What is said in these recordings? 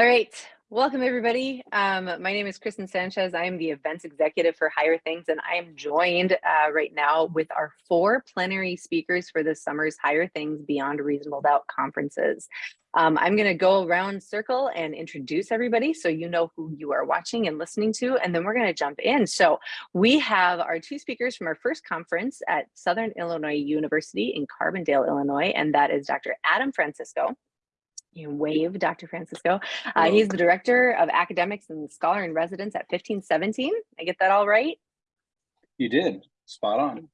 All right, welcome everybody. Um, my name is Kristen Sanchez. I am the events executive for Higher Things, and I am joined uh, right now with our four plenary speakers for this summer's Higher Things Beyond Reasonable Doubt conferences. Um, I'm going to go around circle and introduce everybody so you know who you are watching and listening to, and then we're going to jump in. So we have our two speakers from our first conference at Southern Illinois University in Carbondale, Illinois, and that is Dr. Adam Francisco you wave Dr. Francisco. Uh, he's the director of academics and scholar in residence at 1517. I get that all right? You did, spot on.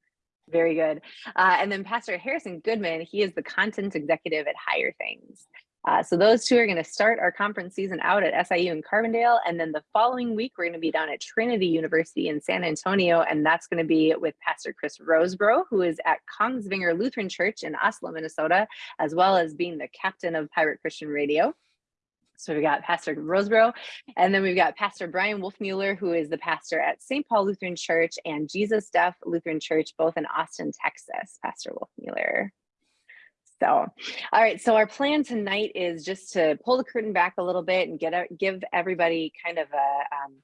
Very good. Uh, and then Pastor Harrison Goodman, he is the content executive at Higher Things. Uh, so those two are going to start our conference season out at SIU in Carbondale. And then the following week, we're going to be down at Trinity University in San Antonio. And that's going to be with Pastor Chris Rosebrough, who is at Kongsvinger Lutheran Church in Oslo, Minnesota, as well as being the captain of Pirate Christian Radio. So we've got Pastor Rosebrough, and then we've got Pastor Brian Wolfmueller, who is the pastor at St. Paul Lutheran Church and Jesus Deaf Lutheran Church, both in Austin, Texas. Pastor Wolfmueller. So, all right. So our plan tonight is just to pull the curtain back a little bit and get a, give everybody kind of a um,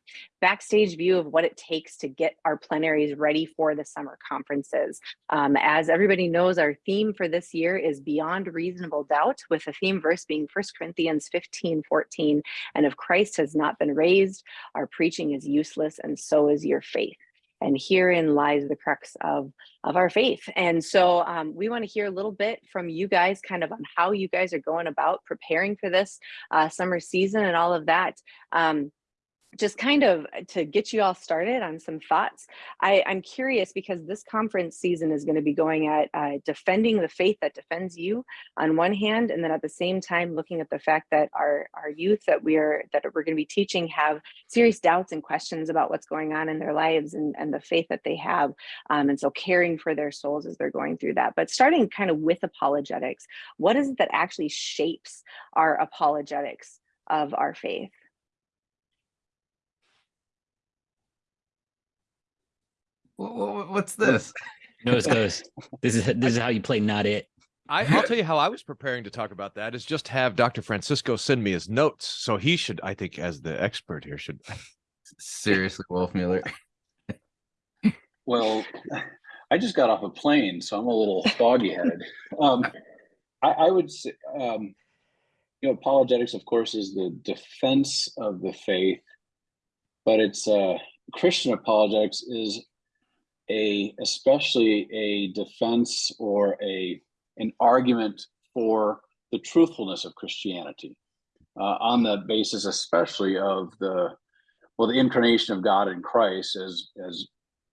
backstage view of what it takes to get our plenaries ready for the summer conferences. Um, as everybody knows, our theme for this year is Beyond Reasonable Doubt, with the theme verse being 1 Corinthians 15, 14. And if Christ has not been raised, our preaching is useless, and so is your faith and herein lies the crux of of our faith. And so um, we want to hear a little bit from you guys kind of on how you guys are going about preparing for this uh, summer season and all of that. Um, just kind of to get you all started on some thoughts, I, am curious because this conference season is going to be going at uh, defending the faith that defends you on one hand, and then at the same time looking at the fact that our our youth that we are that we're going to be teaching have serious doubts and questions about what's going on in their lives and, and the faith that they have, um, and so caring for their souls as they're going through that. But starting kind of with apologetics, what is it that actually shapes our apologetics of our faith? What's this? Nose goes. This is this is how you play not it. I, will tell you how I was preparing to talk about that is just have Dr. Francisco send me his notes. So he should, I think, as the expert here, should seriously, Wolfmueller. well, I just got off a plane, so I'm a little foggy headed. Um, I, I, would say, um, you know, apologetics, of course, is the defense of the faith, but it's uh, Christian apologetics is a especially a defense or a an argument for the truthfulness of Christianity uh, on the basis especially of the well the incarnation of God in Christ as as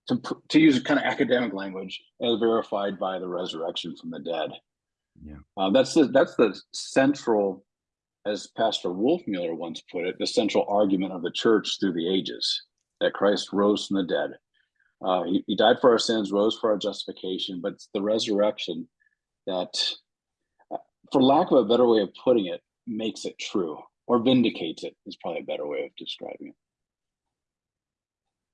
to, to use kind of academic language as verified by the resurrection from the dead. Yeah, uh, that's the that's the central, as Pastor Wolfmueller once put it, the central argument of the church through the ages that Christ rose from the dead uh, he, he, died for our sins, rose for our justification, but it's the resurrection that, uh, for lack of a better way of putting it, makes it true or vindicates it is probably a better way of describing it.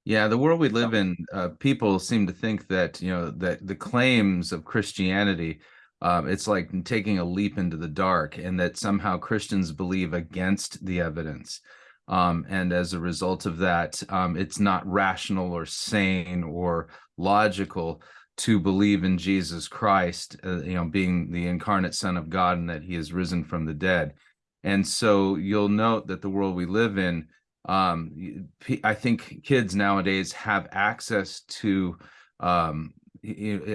Yeah, the world we live in, uh, people seem to think that you know that the claims of Christianity, um, it's like taking a leap into the dark, and that somehow Christians believe against the evidence. Um, and as a result of that, um, it's not rational or sane or logical to believe in Jesus Christ, uh, you know, being the incarnate Son of God and that He is risen from the dead. And so you'll note that the world we live in, um, I think kids nowadays have access to um,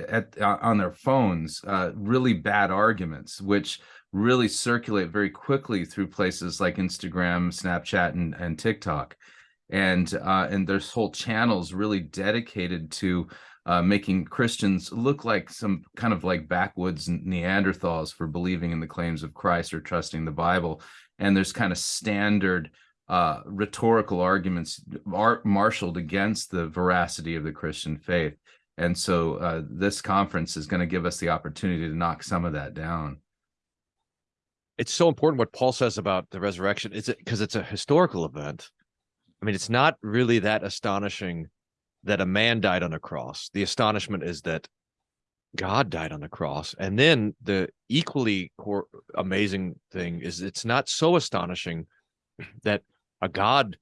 at, on their phones uh, really bad arguments, which really circulate very quickly through places like Instagram, Snapchat, and, and TikTok. And uh, and there's whole channels really dedicated to uh, making Christians look like some kind of like backwoods Neanderthals for believing in the claims of Christ or trusting the Bible. And there's kind of standard uh, rhetorical arguments are marshaled against the veracity of the Christian faith. And so uh, this conference is going to give us the opportunity to knock some of that down it's so important what Paul says about the resurrection. Is it because it's a historical event? I mean, it's not really that astonishing that a man died on a cross. The astonishment is that God died on the cross. And then the equally amazing thing is it's not so astonishing that a God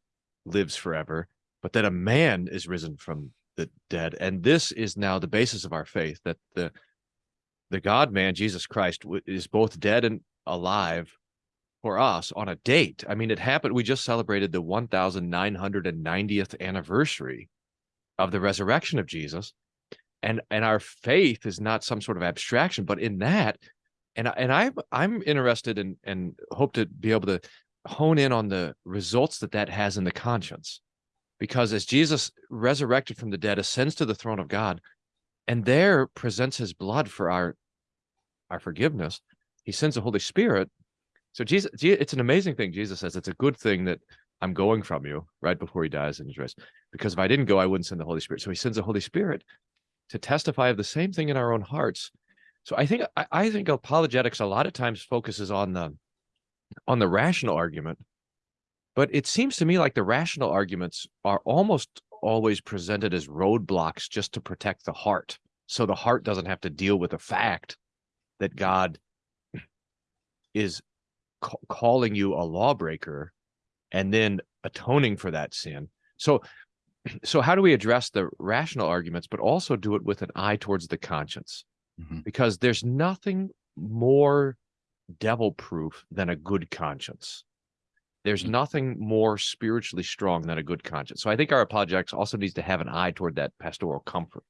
lives forever, but that a man is risen from the dead. And this is now the basis of our faith that the the God man, Jesus Christ, is both dead and alive for us on a date. I mean, it happened. We just celebrated the 1990th anniversary of the resurrection of Jesus. And and our faith is not some sort of abstraction, but in that, and and I'm I'm interested in and hope to be able to hone in on the results that that has in the conscience because as jesus resurrected from the dead ascends to the throne of god and there presents his blood for our our forgiveness he sends the holy spirit. So jesus it's an amazing thing. Jesus says it's a good thing that i'm going from you right before he dies in his rest because if i didn't go i wouldn't send the holy spirit. So he sends the holy spirit to testify of the same thing in our own hearts. So i think i, I think apologetics a lot of times focuses on the on the rational argument but it seems to me like the rational arguments are almost always presented as roadblocks just to protect the heart. So the heart doesn't have to deal with the fact that god is ca- calling you a lawbreaker and then atoning for that sin. So so how do we address the rational arguments but also do it with an eye towards the conscience? Mhm. because there's nothing more devil proof than a good conscience. There's Mm. nothing more spiritually strong than a good conscience. So i think our apologetics also needs to have an eye toward that pastoral comfort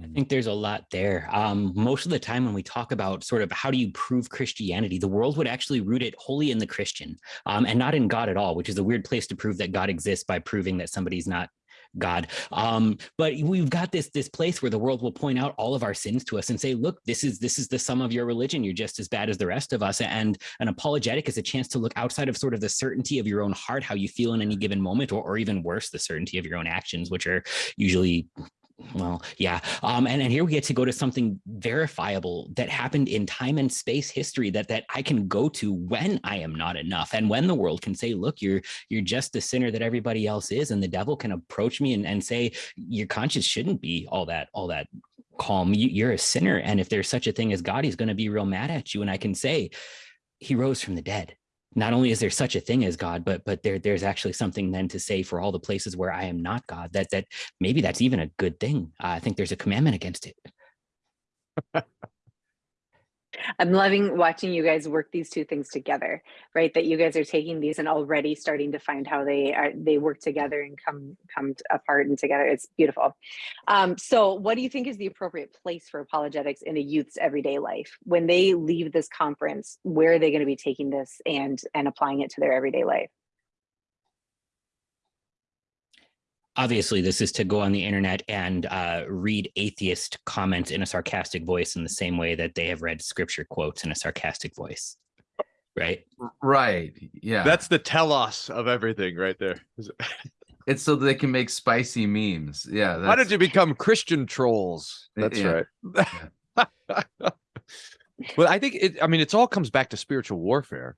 I think there's a lot there. Um, most of the time, when we talk about sort of how do you prove Christianity, the world would actually root it wholly in the Christian um, and not in God at all, which is a weird place to prove that God exists by proving that somebody's not God. Um, but we've got this this place where the world will point out all of our sins to us and say, look, this is this is the sum of your religion. You're just as bad as the rest of us. And an apologetic is a chance to look outside of sort of the certainty of your own heart, how you feel in any given moment, or, or even worse, the certainty of your own actions, which are usually well, yeah. Um, and, and here we get to go to something verifiable that happened in time and space history that that I can go to when I am not enough. And when the world can say, look, you're you're just the sinner that everybody else is. And the devil can approach me and, and say, your conscience shouldn't be all that, all that calm. You, you're a sinner. And if there's such a thing as God, he's going to be real mad at you. And I can say, he rose from the dead not only is there such a thing as God, but but there there's actually something then to say for all the places where I am not God. That that maybe that's even a good thing. I think there's a commandment against it. I'm loving watching you guys work these two things together, right? That you guys are taking these and already starting to find how they are they work together and come come apart and together. It's beautiful. Um, so, what do you think is the appropriate place for apologetics in a youth's everyday life when they leave this conference? Where are they going to be taking this and and applying it to their everyday life? Obviously, this is to go on the internet and uh, read atheist comments in a sarcastic voice in the same way that they have read scripture quotes in a sarcastic voice, right? Right. Yeah. that's the telos of everything right there it's so they can make spicy memes. Yeah. how that's- did you become christian trolls that's Yeah. right well i think it i mean it's all comes back to spiritual warfare.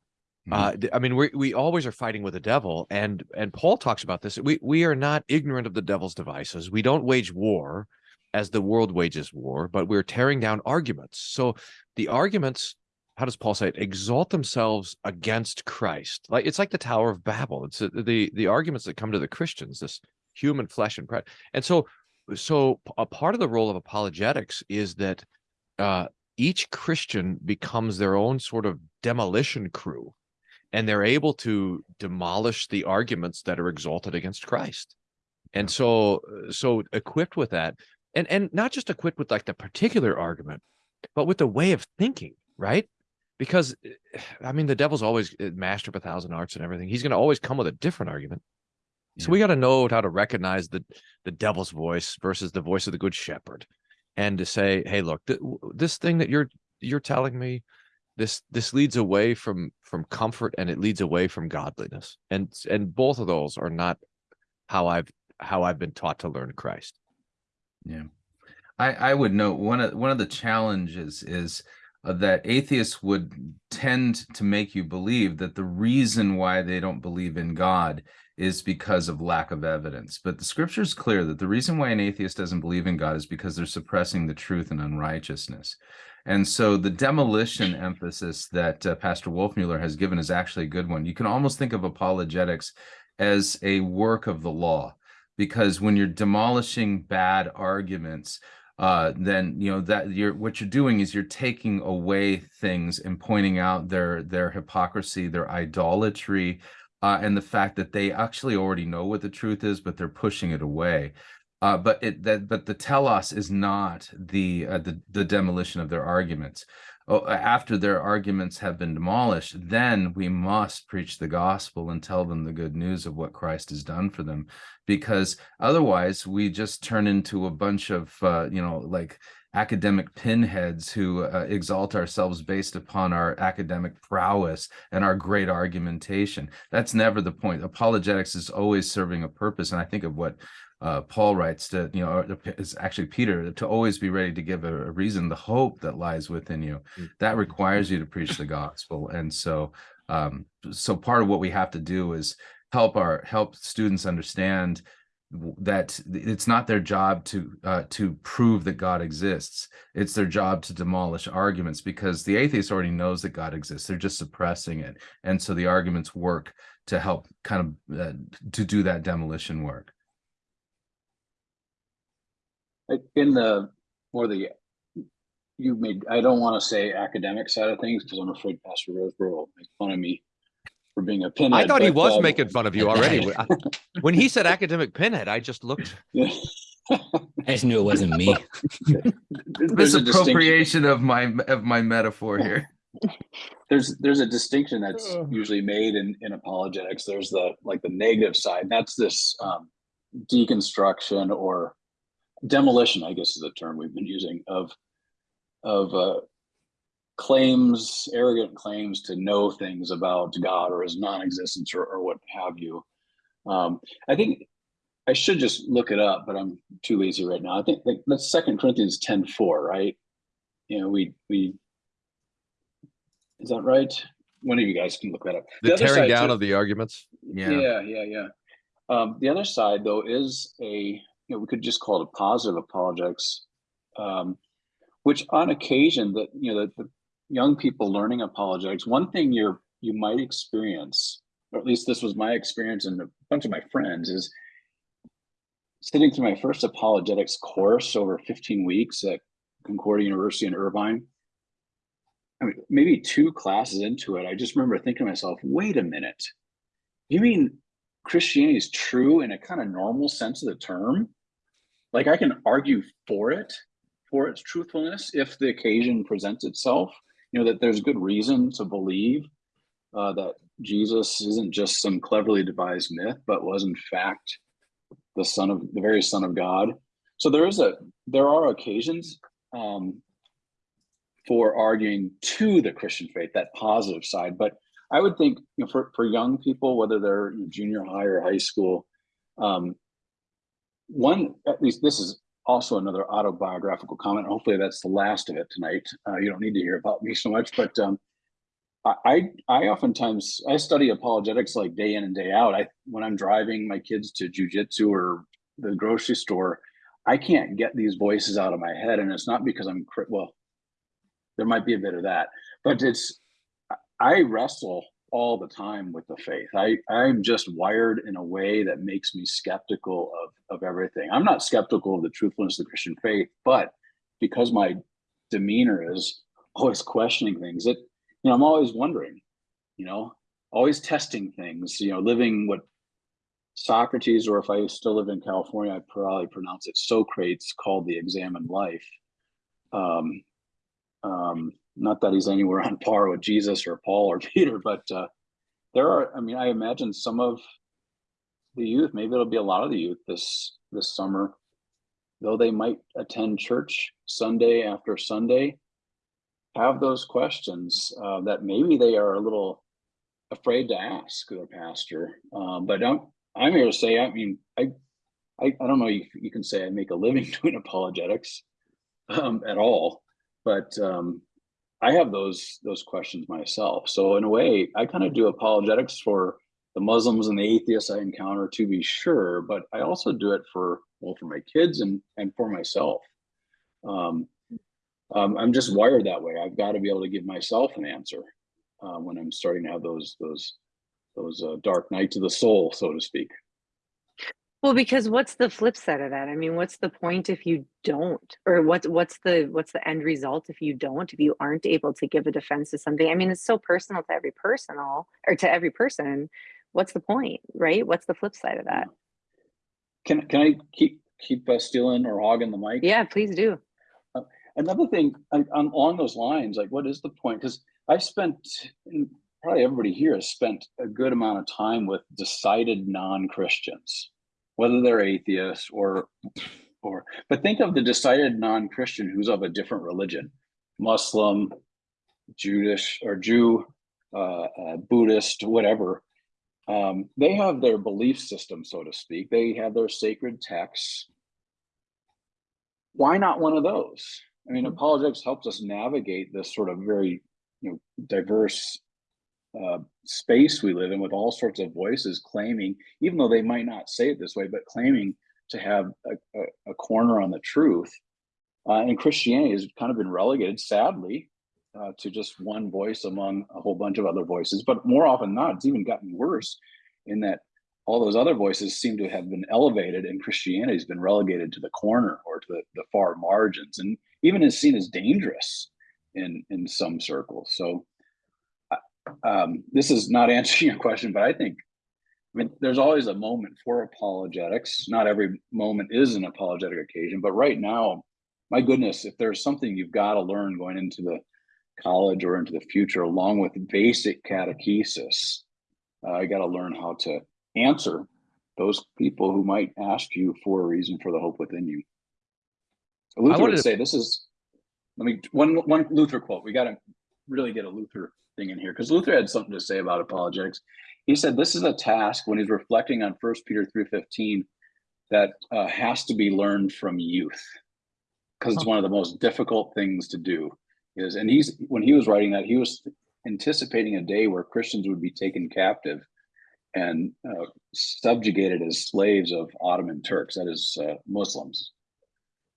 Uh, I mean, we we always are fighting with the devil, and and Paul talks about this. We we are not ignorant of the devil's devices. We don't wage war as the world wages war, but we're tearing down arguments. So the arguments, how does Paul say it? Exalt themselves against Christ. Like it's like the Tower of Babel. It's uh, the the arguments that come to the Christians, this human flesh and pride. And so so a part of the role of apologetics is that uh, each Christian becomes their own sort of demolition crew and they're able to demolish the arguments that are exalted against Christ. And so so equipped with that and and not just equipped with like the particular argument but with the way of thinking, right? Because I mean the devil's always eh, master of a thousand arts and everything. He's going to always come with a different argument. So Yeah. we got to know how to recognize the the devil's voice versus the voice of the good shepherd and to say, "Hey, look, th- this thing that you're you're telling me this this leads away from from comfort and it leads away from godliness and and both of those are not how i've how i've been taught to learn christ Yeah, I I would note one of one of the challenges is uh, that atheists would tend to make you believe that the reason why they don't believe in God is because of lack of evidence. But the scripture is clear that the reason why an atheist doesn't believe in God is because they're suppressing the truth and unrighteousness. And so the demolition emphasis that uh, Pastor Wolfmueller has given is actually a good one. You can almost think of apologetics as a work of the law, because when you're demolishing bad arguments, uh, then you know that you're what you're doing is you're taking away things and pointing out their their hypocrisy, their idolatry, uh, and the fact that they actually already know what the truth is, but they're pushing it away. Uh, but it that but the telos is not the uh, the the demolition of their arguments. Oh, after their arguments have been demolished, then we must preach the gospel and tell them the good news of what Christ has done for them, because otherwise we just turn into a bunch of uh, you know like academic pinheads who uh, exalt ourselves based upon our academic prowess and our great argumentation. That's never the point. Apologetics is always serving a purpose, and I think of what uh, Paul writes to, you know, it's actually Peter, to always be ready to give a, a reason, the hope that lies within you. Mm. That requires you to preach the gospel. And so, um, so part of what we have to do is help our, help students understand that it's not their job to uh, to prove that God exists. It's their job to demolish arguments because the atheist already knows that God exists. They're just suppressing it, and so the arguments work to help kind of uh, to do that demolition work. In the more the you made I don't want to say academic side of things because I'm afraid Pastor Rosebrough will make fun of me for being a pinhead. I thought he was um, making fun of you already. when he said academic pinhead, I just looked. I just knew it wasn't me. there's a distinction. Misappropriation of my of my metaphor here. There's there's a distinction that's usually made in in apologetics. There's the like the negative side. That's this um, deconstruction or demolition, I guess is the term we've been using of of uh, claims, arrogant claims to know things about God or his non-existence or, or what have you. Um, I think I should just look it up, but I'm too lazy right now. I think like, that's Second Corinthians 10 4, right? You know, we we is that right? One of you guys can look that up. The, other tearing down too- of the arguments. Yeah. yeah, yeah, yeah. Um, the other side, though, is a you know we could just call it a positive apologetics, um, which on occasion that you know the, the young people learning apologetics, one thing you're you might experience, or at least this was my experience and a bunch of my friends, is sitting through my first apologetics course over 15 weeks at Concordia University in Irvine. I mean, maybe two classes into it, I just remember thinking to myself, wait a minute. You mean Christianity is true in a kind of normal sense of the term? Like I can argue for it, for its truthfulness, if the occasion presents itself. You know that there's good reason to believe uh, that Jesus isn't just some cleverly devised myth, but was in fact the son of the very son of God. So there is a there are occasions um, for arguing to the Christian faith, that positive side. But I would think you know, for for young people, whether they're junior high or high school, um, one at least this is also another autobiographical comment. Hopefully, that's the last of it tonight. Uh, you don't need to hear about me so much, but um, I, I oftentimes I study apologetics like day in and day out. I when I'm driving my kids to jujitsu or the grocery store, I can't get these voices out of my head, and it's not because I'm well. There might be a bit of that, but it's I wrestle all the time with the faith. I I'm just wired in a way that makes me skeptical of of everything. I'm not skeptical of the truthfulness of the Christian faith, but because my demeanor is always questioning things, it you know I'm always wondering, you know, always testing things. You know, living what Socrates, or if I still live in California, I'd probably pronounce it Socrates, called the examined life. Um, um, not that he's anywhere on par with Jesus or Paul or Peter, but uh, there are. I mean, I imagine some of the youth, maybe it'll be a lot of the youth this this summer, though they might attend church Sunday after Sunday, have those questions uh, that maybe they are a little afraid to ask their pastor. Um, but I'm I'm here to say, I mean, I I, I don't know. You, you can say I make a living doing apologetics um, at all, but um, I have those those questions myself. So in a way, I kind of do apologetics for the Muslims and the atheists I encounter to be sure, but I also do it for well for my kids and and for myself. Um, um, I'm just wired that way. I've got to be able to give myself an answer uh, when I'm starting to have those those those uh, dark nights of the soul, so to speak. Well, because what's the flip side of that? I mean, what's the point if you don't, or what's what's the what's the end result if you don't, if you aren't able to give a defense to something? I mean, it's so personal to every personal or to every person. What's the point, right? What's the flip side of that? Can can I keep keep uh, stealing or hogging the mic? Yeah, please do. Another thing on, on along those lines, like what is the point? Because I've spent, and probably everybody here has spent a good amount of time with decided non-Christians, whether they're atheists or or. But think of the decided non-Christian who's of a different religion, Muslim, Jewish or Jew, uh, uh, Buddhist, whatever. Um, they have their belief system, so to speak. They have their sacred texts. Why not one of those? I mean, apologetics helps us navigate this sort of very, you know, diverse uh, space we live in with all sorts of voices claiming, even though they might not say it this way, but claiming to have a, a, a corner on the truth. Uh, and Christianity has kind of been relegated, sadly, uh, to just one voice among a whole bunch of other voices. But more often not, it's even gotten worse in that all those other voices seem to have been elevated and Christianity has been relegated to the corner or to the, the far margins and even is seen as dangerous in, in some circles. So um, this is not answering your question, but I think, I mean, there's always a moment for apologetics. Not every moment is an apologetic occasion, but right now, my goodness, if there's something you've got to learn going into the college or into the future, along with basic catechesis, uh, I got to learn how to answer those people who might ask you for a reason for the hope within you. Luther wanted would to- say this is, let me, one, one Luther quote. We got to really get a Luther thing in here because Luther had something to say about apologetics. He said this is a task when he's reflecting on First Peter 3.15 that uh, has to be learned from youth because it's one of the most difficult things to do. Is and he's when he was writing that he was anticipating a day where christians would be taken captive and uh, subjugated as slaves of ottoman turks that is uh, muslims.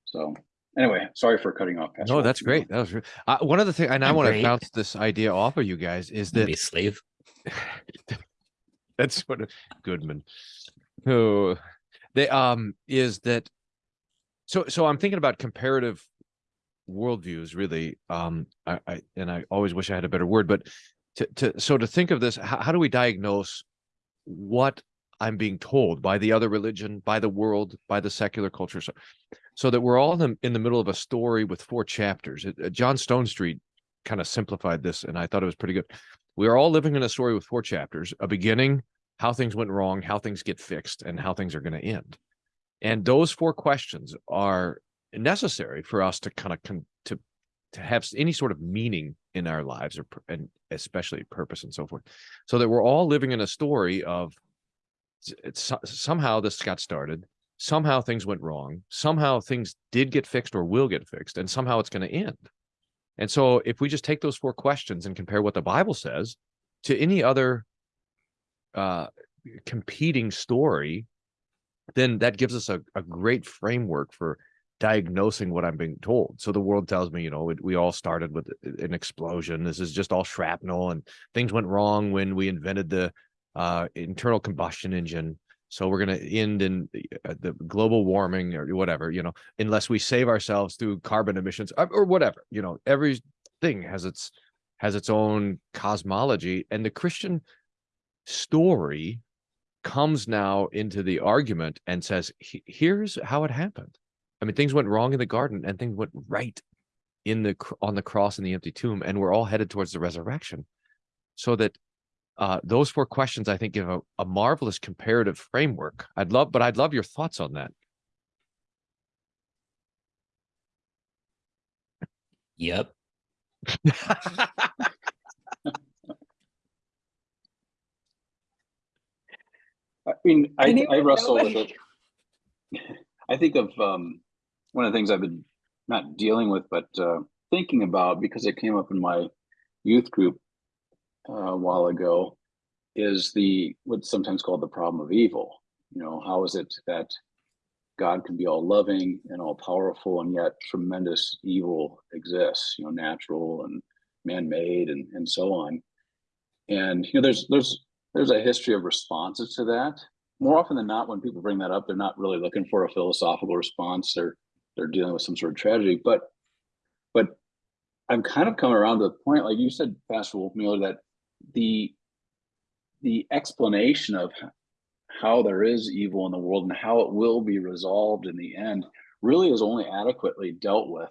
So anyway sorry for cutting off Pastor No, that's Watson. great. That was uh, one of the things, and I I'm want to bounce this idea off of you guys is Be a that slave. that's what Goodman. Who they um is that so so I'm thinking about comparative worldviews really um I, I and I always wish I had a better word but to to so to think of this how, how do we diagnose what I'm being told by the other religion by the world by the secular culture so so that we're all in the, in the middle of a story with four chapters It- uh, John Stonestreet kind of simplified this and I thought it was pretty good. We are all living in a story with four chapters a beginning how things went wrong how things get fixed and how things are going to end. And those four questions are necessary for us to kind of con- to to have any sort of meaning in our lives or and especially purpose and so forth. So that we're all living in a story of it's somehow this got started somehow things went wrong somehow things did get fixed or will get fixed and somehow it's going to end and so if we just take those four questions and compare what the bible says to any other uh competing story then that gives us a, a great framework for diagnosing what I'm being told. So the world tells me, you know, it, we all started with an explosion. This is just all shrapnel, and things went wrong when we invented the uh, internal combustion engine. So we're going to end in the, uh, global warming or whatever, you know, unless we save ourselves through carbon emissions or, or whatever. You know, everything has its has its own cosmology, and the Christian story comes now into the argument and says, here's how it happened. I mean, things went wrong in the garden and things went right in the on the cross in the empty tomb, and we're all headed towards the resurrection. So that uh, those four questions, I think, give a, a marvelous comparative framework. I'd love, but I'd love your thoughts on that. Yep. I mean, I, Anyone I wrestle with it. I think of um, one of the things I've been not dealing with, but uh, thinking about because it came up in my youth group Uh, a while ago, is the what's sometimes called the problem of evil. You know, how is it that God can be all loving and all powerful, and yet tremendous evil exists, you know, natural and man-made and, and so on. And you know, there's there's there's a history of responses to that. More often than not, when people bring that up, they're not really looking for a philosophical response. They're they're dealing with some sort of tragedy. But but I'm kind of coming around to the point, like you said, Pastor Wolf Wolfmueller, that the the explanation of how there is evil in the world and how it will be resolved in the end really is only adequately dealt with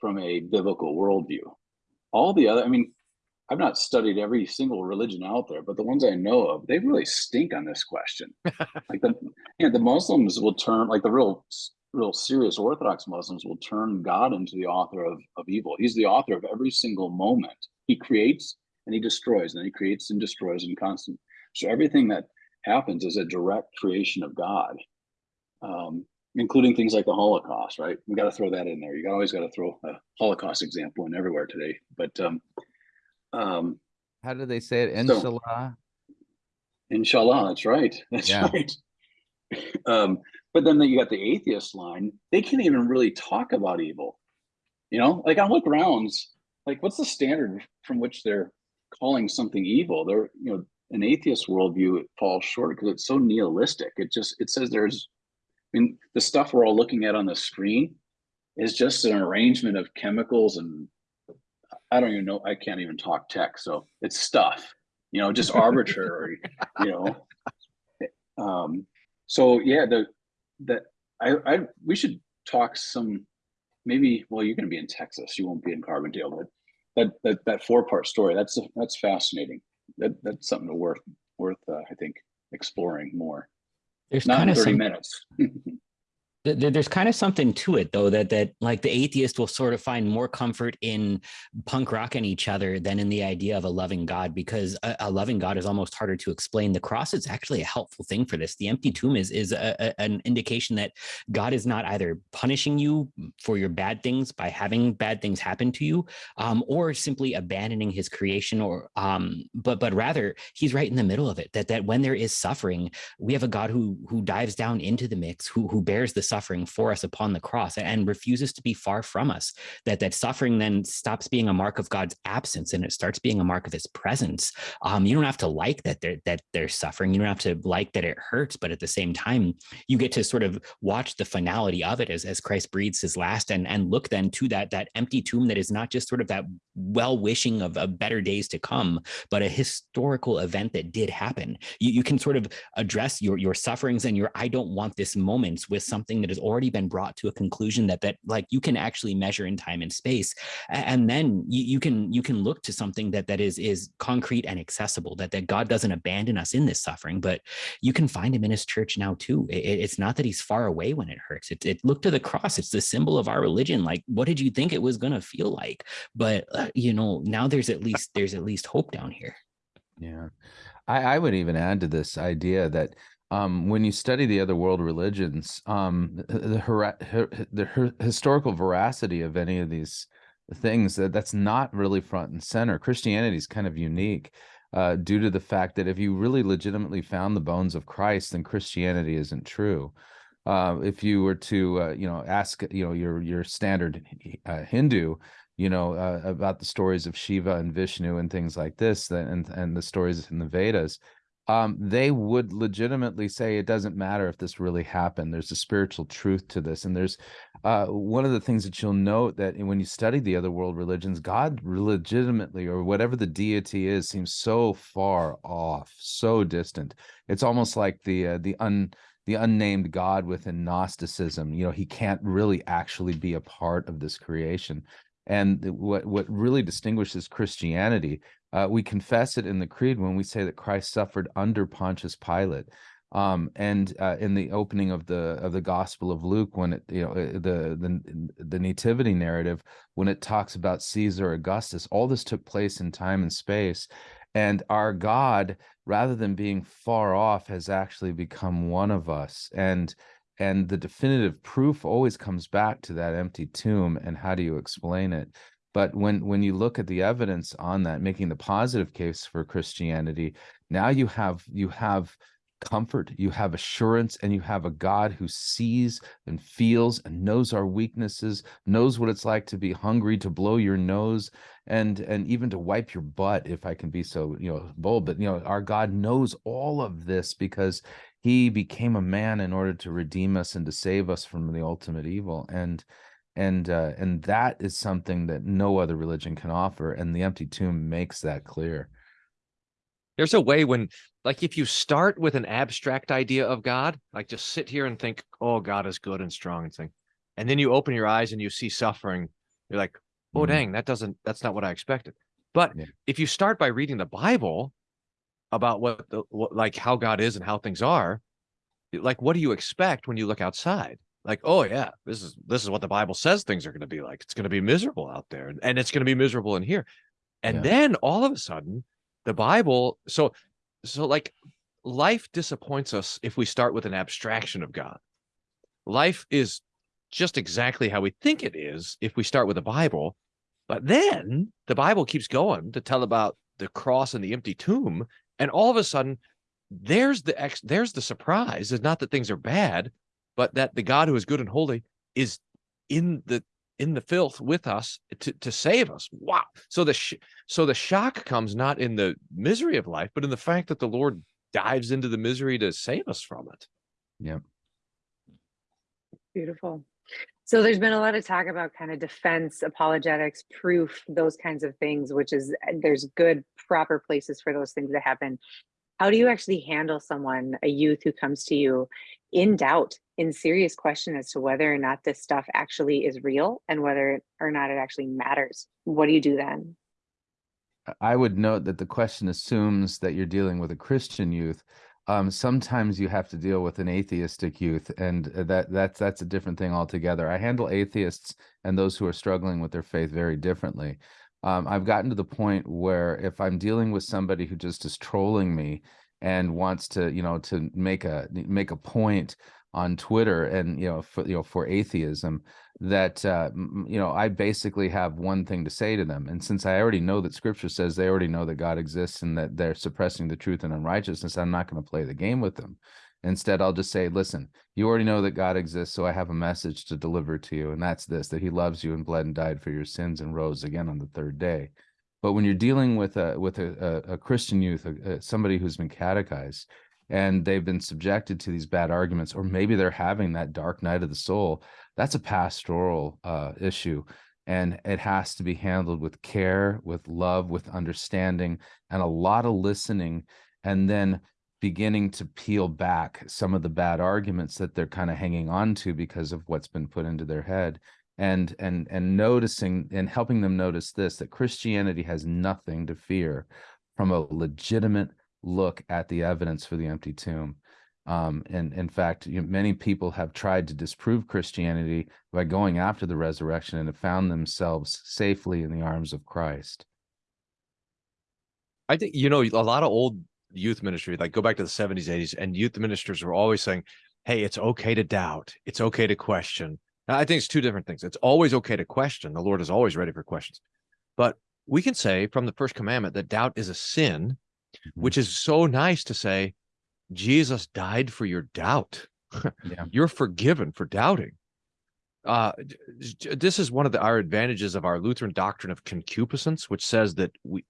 from a biblical worldview. All the other, I mean, I've not studied every single religion out there, but the ones I know of, they really stink on this question. like the, you know, the Muslims will turn, like the real, real serious Orthodox Muslims will turn God into the author of, of evil. He's the author of every single moment. He creates and he destroys, and he creates and destroys in constant. So everything that happens is a direct creation of God, um, including things like the Holocaust. Right? We got to throw that in there. You always got to throw a Holocaust example in everywhere today. But um, um, How do they say it? So- Inshallah. Inshallah, that's right. That's Yeah. right. Um, but then you got the atheist line. They can't even really talk about evil. You know, like on what grounds? Like, what's the standard from which they're calling something evil? They're, you know, an atheist worldview it falls short because it's so nihilistic. It just it says there's, I mean, the stuff we're all looking at on the screen is just an arrangement of chemicals and I don't even know. I can't even talk tech, so it's stuff. You know, just arbitrary. you know, um, so yeah, the that I I we should talk some maybe. Well, you're going to be in Texas. You won't be in Carbondale, but that that that four part story that's that's fascinating. That that's something to worth worth uh, I think exploring more. There's Not kind of thirty some, minutes. th- th- there's kind of something to it though that that like the atheist will sort of find more comfort in punk rocking each other than in the idea of a loving god because a, a loving god is almost harder to explain. The cross is actually a helpful thing for this. The empty tomb is is a, a- an indication that god is not either punishing you for your bad things by having bad things happen to you um, or simply abandoning his creation or um, but but rather he's right in the middle of it that that when there is suffering we have a God who who dives down into the mix, who who bears the suffering for us upon the cross and refuses to be far from us. That that suffering then stops being a mark of God's absence and it starts being a mark of His presence. Um, you don't have to like that they're that they're suffering. You don't have to like that it hurts, but at the same time, you get to sort of watch the finality of it as as Christ breathes His last and and look then to that that empty tomb that is not just sort of that well wishing of, of better days to come, but a historical event that did happen. You, you can sort of address your your sufferings and your I don't want this moments with something that has already been brought to a conclusion that that like you can actually measure in time and space. And then you, you can you can look to something that that is is concrete and accessible, that that God doesn't abandon us in this suffering, but you can find him in his church now too. It- it- it's not that he's far away when it hurts. It, it look to the cross. It's the symbol of our religion. Like, what did you think it was going to feel like? But uh, you know, now there's at least there's at least hope down here. Yeah. I, I would even add to this idea that um, when you study the other world religions, um, the, the, historical veracity of any of these things, that that's not really front and center. Christianity is kind of unique uh, due to the fact that if you really legitimately found the bones of Christ, then Christianity isn't true. Uh, if you were to, uh, you know, ask, you know, your your standard uh, Hindu, you know, uh, about the stories of Shiva and Vishnu and things like this, and and the stories in the Vedas, um, they would legitimately say it doesn't matter if this really happened. There's a spiritual truth to this, and there's uh, one of the things that you'll note that when you study the other world religions, God legitimately or whatever the deity is seems so far off, so distant. It's almost like the uh, the un the unnamed God within Gnosticism. You know, he can't really actually be a part of this creation. And what what really distinguishes Christianity, uh, we confess it in the creed when we say that Christ suffered under Pontius Pilate. Um, and uh, in the opening of the of the Gospel of Luke, when it you know uh, the the the nativity narrative, when it talks about Caesar Augustus, all this took place in time and space, and our God, rather than being far off, has actually become one of us. And and the definitive proof always comes back to that empty tomb and how do you explain it but when when you look at the evidence on that making the positive case for christianity now you have you have comfort, you have assurance, and you have a God who sees and feels and knows our weaknesses, knows what it's like to be hungry, to blow your nose, and and even to wipe your butt, if I can be so you know bold. But you know, our God knows all of this because He became a man in order to redeem us and to save us from the ultimate evil. And and uh, and that is something that no other religion can offer. And the empty tomb makes that clear. There's a way when, like, if you start with an abstract idea of God, like just sit here and think, oh, God is good and strong and thing. And then you open your eyes and you see suffering. You're like, oh, Mhm. dang, that doesn't, that's not what I expected. But Yeah. if you start by reading the Bible about what, the, what, like how God is and how things are, like, what do you expect when you look outside? Like, oh yeah, this is this is what the Bible says things are going to be like. It's going to be miserable out there, and- it's going to be miserable in here. And Yeah. then all of a sudden, the Bible. So, so like, life disappoints us if we start with an abstraction of God. Life is just exactly how we think it is if we start with the Bible. But then the Bible keeps going to tell about the cross and the empty tomb, and all of a sudden, there's the ex there's the surprise. It's not that things are bad, but that the God who is good and holy is in the in the filth with us to to save us. Wow. So the sh- so the shock comes not in the misery of life, but in the fact that the Lord dives into the misery to save us from it. Yeah. Beautiful. So there's been a lot of talk about kind of defense, apologetics, proof, those kinds of things, which is there's good, proper places for those things to happen. How do you actually handle someone, a youth who comes to you in doubt, in serious question as to whether or not this stuff actually is real and whether or not it actually matters? What do you do then? I would note that the question assumes that you're dealing with a Christian youth. Um, sometimes you have to deal with an atheistic youth, and uh, that that's that's a different thing altogether. I handle atheists and those who are struggling with their faith very differently. Um, I've gotten to the point where if I'm dealing with somebody who just is trolling me and wants to, you know, to make a make a point on Twitter and you know for you know for atheism, that uh, you know I basically have one thing to say to them, and since I already know that Scripture says they already know that God exists and that they're suppressing the truth and unrighteousness, I'm not going to play the game with them. Instead, I'll just say, "Listen, you already know that God exists, so I have a message to deliver to you, and that's this: that He loves you and bled and died for your sins and rose again on the third day." But when you're dealing with a with a, a, a Christian youth, a, somebody who's been catechized, and they've been subjected to these bad arguments, or maybe they're having that dark night of the soul, that's a pastoral uh, issue. And it has to be handled with care, with love, with understanding, and a lot of listening. And then beginning to peel back some of the bad arguments that they're kind of hanging on to because of what's been put into their head and and and noticing and helping them notice this that christianity has nothing to fear from a legitimate look at the evidence for the empty tomb. Um, and in fact, you know, many people have tried to disprove Christianity by going after the resurrection and have found themselves safely in the arms of Christ. I think you know a lot of old youth ministry, like go back to the 70s, 80s, and youth ministers were always saying, Hey, it's okay to doubt, it's okay to question. I think it's two different things. It's always okay to question. The Lord is always ready for questions. But we can say from the first commandment that doubt is a sin, which is so nice to say, Jesus died for your doubt. Yeah. You're forgiven for doubting. Uh, this is one of the, our advantages of our Lutheran doctrine of concupiscence, which says that we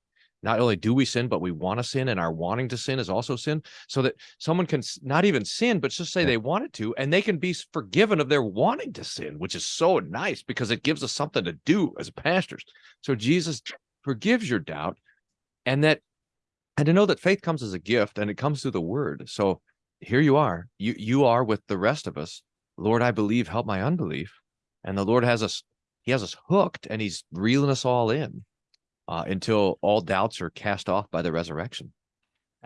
not only do we sin, but we want to sin, and our wanting to sin is also sin. So that someone can not even sin, but just say Yeah. they wanted to, and they can be forgiven of their wanting to sin, which is so nice because it gives us something to do as pastors. So Jesus forgives your doubt, and that and to know that faith comes as a gift and it comes through the word. So here you are. You you are with the rest of us. Lord, I believe, help my unbelief. And the Lord has us, He has us hooked and He's reeling us all in uh, until all doubts are cast off by the resurrection.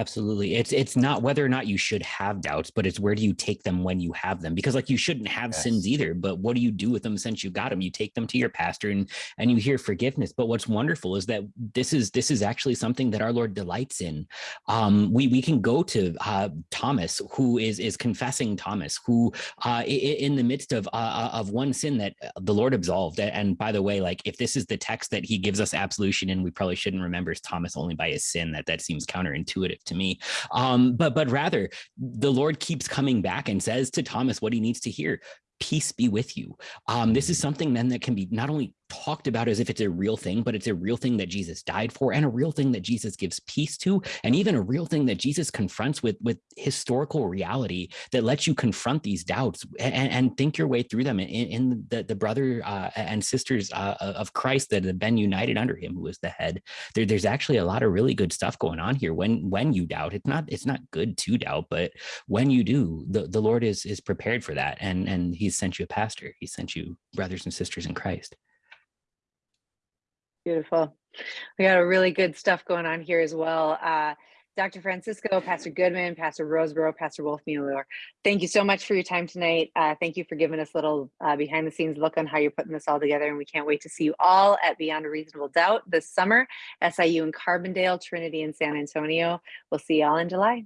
Absolutely. It's it's not whether or not you should have doubts, but it's where do you take them when you have them? Because like you shouldn't have Yes. sins either, but what do you do with them since you got them? You take them to your pastor and and you hear forgiveness. But what's wonderful is that this is this is actually something that our Lord delights in. Um, we we can go to uh, Thomas, who is is confessing Thomas, who uh, in the midst of uh, of one sin that uh, the Lord absolved. And by the way, like if this is the text that He gives us absolution in, we probably shouldn't remember Thomas only by his sin. That that seems counterintuitive to me. Um, but but rather, the Lord keeps coming back and says to Thomas what he needs to hear peace be with you. Um, this is something then that can be not only talked about as if it's a real thing, but it's a real thing that Jesus died for and a real thing that Jesus gives peace to, and even a real thing that Jesus confronts with, with historical reality that lets you confront these doubts and, and think your way through them in, in the, the brother uh, and sisters uh, of Christ that have been united under him, who is the head. There, there's actually a lot of really good stuff going on here when when you doubt. It's not it's not good to doubt, but when you do, the, the Lord is is prepared for that. And, and he's sent you a pastor. He sent you brothers and sisters in Christ. Beautiful. We got a really good stuff going on here as well. Uh, Dr. Francisco, Pastor Goodman, Pastor Rosebrough, Pastor Wolfmueller, thank you so much for your time tonight. Uh, thank you for giving us a little uh, behind the scenes look on how you're putting this all together. And we can't wait to see you all at Beyond a Reasonable Doubt this summer, SIU in Carbondale, Trinity in San Antonio. We'll see you all in July.